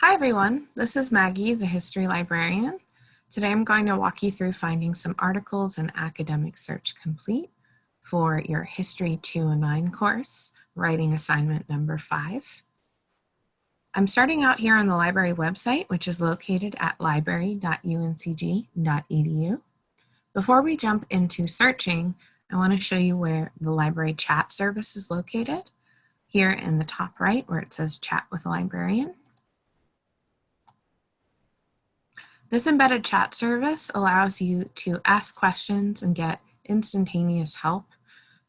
Hi everyone, this is Maggie, the History Librarian. Today I'm going to walk you through finding some articles in Academic Search Complete for your History 209 course, writing assignment number five. I'm starting out here on the library website, which is located at library.uncg.edu. Before we jump into searching, I want to show you where the library chat service is located. Here in the top right where it says chat with a librarian. This embedded chat service allows you to ask questions and get instantaneous help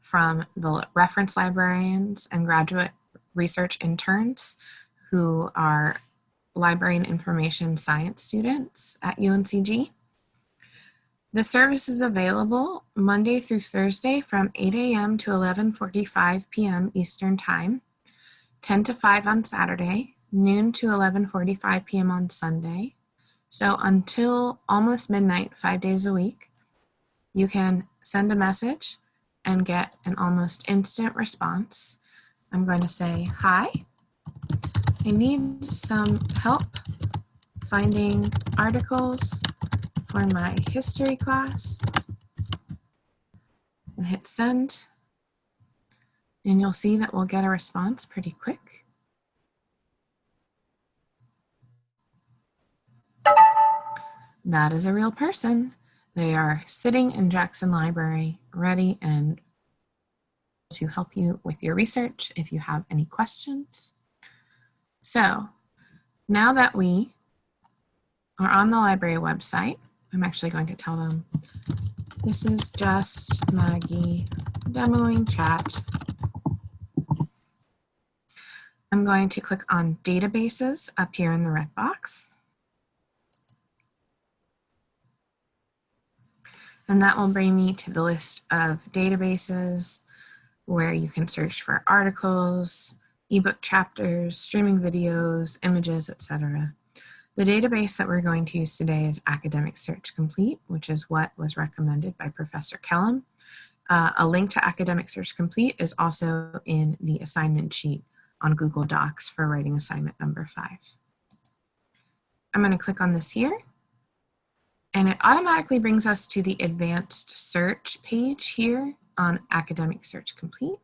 from the reference librarians and graduate research interns who are library and information science students at UNCG. The service is available Monday through Thursday from 8 a.m. to 11.45 p.m. Eastern Time, 10 to 5 on Saturday, noon to 11.45 p.m. on Sunday, so until almost midnight, five days a week, you can send a message and get an almost instant response. I'm going to say, hi, I need some help finding articles for my history class and hit send. And you'll see that we'll get a response pretty quick. That is a real person. They are sitting in Jackson Library, ready and to help you with your research if you have any questions. So now that we are on the library website, I'm actually going to tell them this is just Maggie demoing chat. I'm going to click on databases up here in the red box. And that will bring me to the list of databases where you can search for articles, ebook chapters, streaming videos, images, etc. The database that we're going to use today is Academic Search Complete, which is what was recommended by Professor Kellum. Uh, a link to Academic Search Complete is also in the assignment sheet on Google Docs for writing assignment number five. I'm going to click on this here and it automatically brings us to the advanced search page here on Academic Search Complete.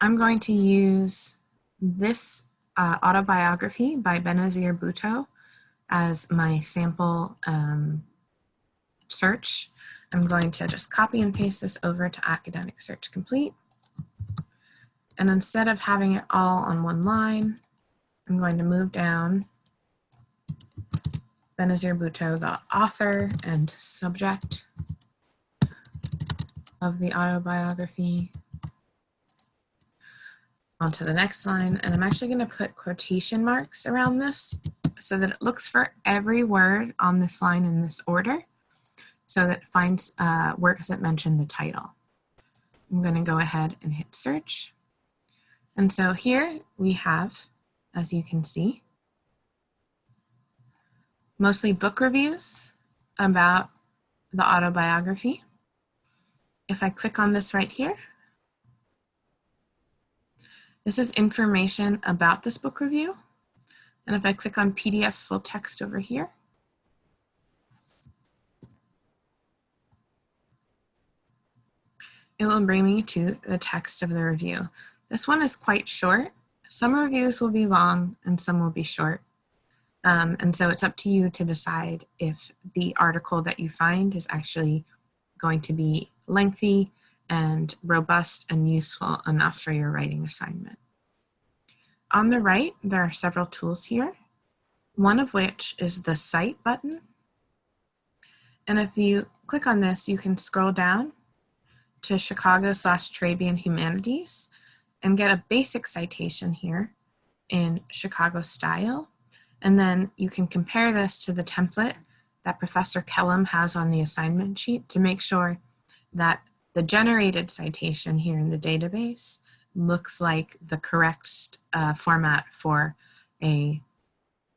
I'm going to use this uh, autobiography by Benazir Bhutto as my sample um, search. I'm going to just copy and paste this over to Academic Search Complete. And instead of having it all on one line, I'm going to move down Benazir Bhutto, the author and subject of the autobiography. On to the next line, and I'm actually going to put quotation marks around this so that it looks for every word on this line in this order so that it finds uh, that mention the title. I'm going to go ahead and hit search. And so here we have, as you can see, mostly book reviews about the autobiography. If I click on this right here, this is information about this book review. And if I click on PDF full text over here, it will bring me to the text of the review. This one is quite short. Some reviews will be long and some will be short. Um, and so it's up to you to decide if the article that you find is actually going to be lengthy and robust and useful enough for your writing assignment. On the right, there are several tools here, one of which is the Cite button. And if you click on this, you can scroll down to Chicago slash Turabian Humanities and get a basic citation here in Chicago style and then you can compare this to the template that Professor Kellum has on the assignment sheet to make sure that the generated citation here in the database looks like the correct uh, format for a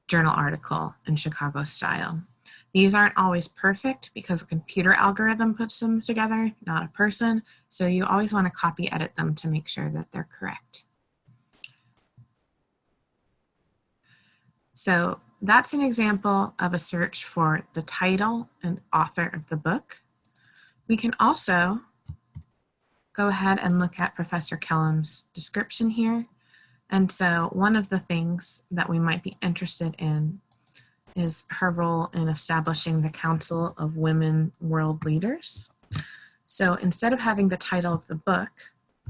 journal article in Chicago style. These aren't always perfect because a computer algorithm puts them together, not a person. So you always want to copy edit them to make sure that they're correct. So that's an example of a search for the title and author of the book. We can also go ahead and look at Professor Kellum's description here. And so one of the things that we might be interested in is her role in establishing the Council of Women World Leaders. So instead of having the title of the book,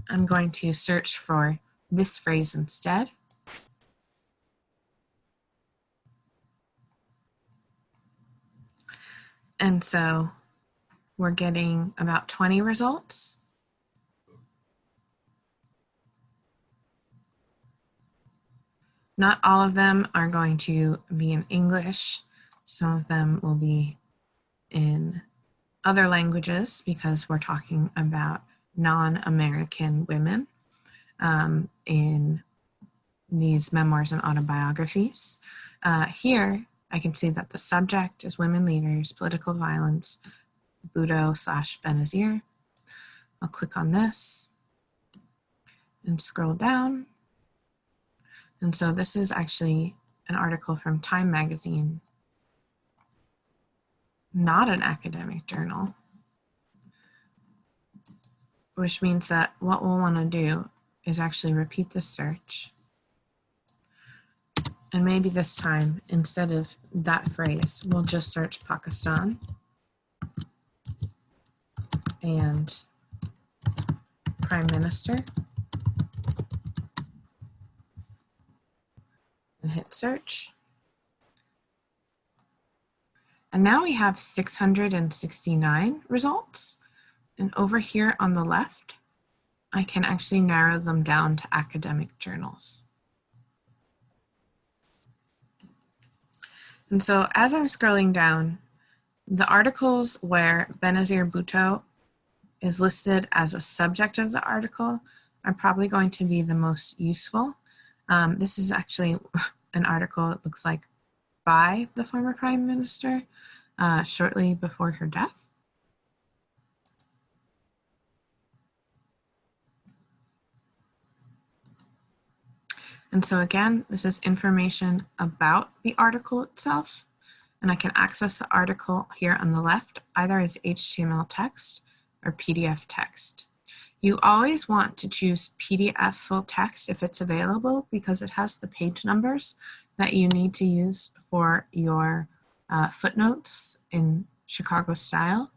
I'm going to search for this phrase instead. And so we're getting about 20 results. Not all of them are going to be in English. Some of them will be in other languages because we're talking about non-American women um, in these memoirs and autobiographies. Uh, here, I can see that the subject is women leaders, political violence, Bhutto slash Benazir. I'll click on this and scroll down. And so this is actually an article from Time Magazine, not an academic journal, which means that what we'll want to do is actually repeat the search. And maybe this time, instead of that phrase, we'll just search Pakistan and Prime Minister. and hit search. And now we have 669 results. And over here on the left, I can actually narrow them down to academic journals. And so as I'm scrolling down, the articles where Benazir Bhutto is listed as a subject of the article are probably going to be the most useful. Um, this is actually an article, it looks like, by the former prime minister uh, shortly before her death. And so again, this is information about the article itself. And I can access the article here on the left, either as HTML text or PDF text. You always want to choose PDF full text if it's available because it has the page numbers that you need to use for your uh, footnotes in Chicago style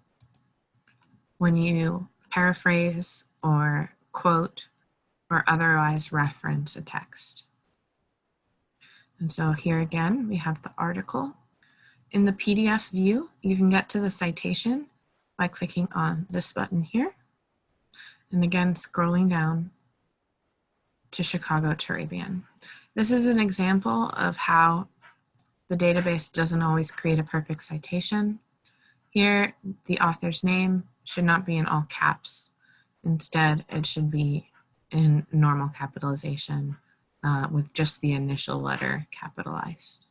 when you paraphrase or quote or otherwise reference a text. And so here again, we have the article. In the PDF view, you can get to the citation by clicking on this button here. And again, scrolling down to Chicago Turabian. This is an example of how the database doesn't always create a perfect citation. Here, the author's name should not be in all caps. Instead, it should be in normal capitalization uh, with just the initial letter capitalized.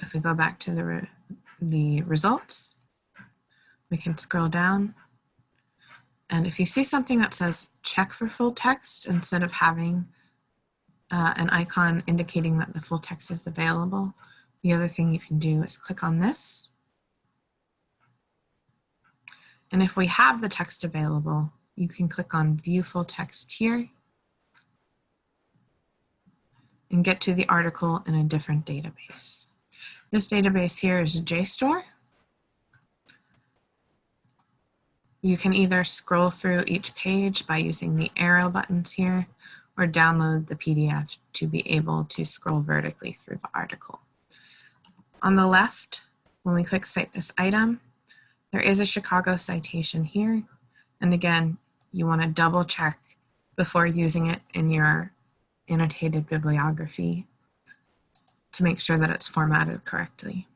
If we go back to the, re the results, we can scroll down. And if you see something that says check for full text instead of having uh, an icon indicating that the full text is available, the other thing you can do is click on this. And if we have the text available, you can click on view full text here and get to the article in a different database. This database here is JSTOR. You can either scroll through each page by using the arrow buttons here or download the PDF to be able to scroll vertically through the article. On the left, when we click Cite this item, there is a Chicago citation here. And again, you want to double check before using it in your annotated bibliography to make sure that it's formatted correctly.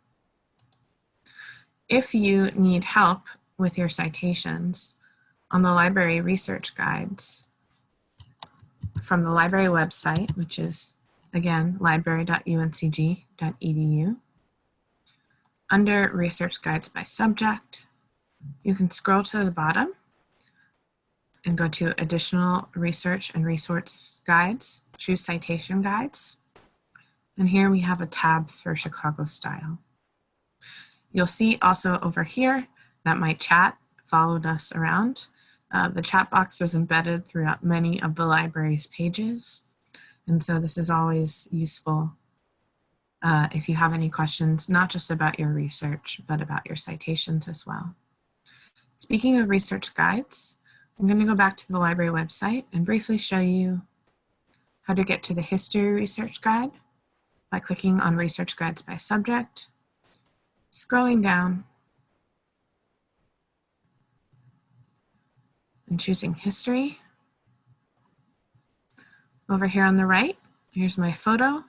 If you need help with your citations on the library research guides from the library website, which is again library.uncg.edu. Under research guides by subject, you can scroll to the bottom and go to additional research and resource guides, choose citation guides. And here we have a tab for Chicago style. You'll see also over here that my chat followed us around. Uh, the chat box is embedded throughout many of the library's pages. And so this is always useful uh, if you have any questions, not just about your research, but about your citations as well. Speaking of research guides, I'm going to go back to the library website and briefly show you how to get to the history research guide by clicking on research guides by subject, scrolling down, and choosing history. Over here on the right, here's my photo.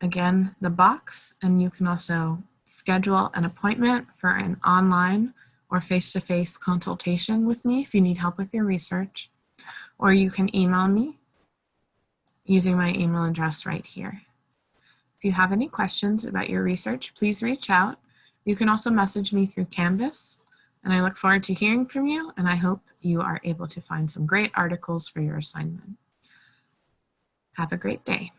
Again, the box, and you can also schedule an appointment for an online or face-to-face -face consultation with me if you need help with your research, or you can email me using my email address right here. If you have any questions about your research, please reach out. You can also message me through Canvas, and I look forward to hearing from you, and I hope you are able to find some great articles for your assignment. Have a great day.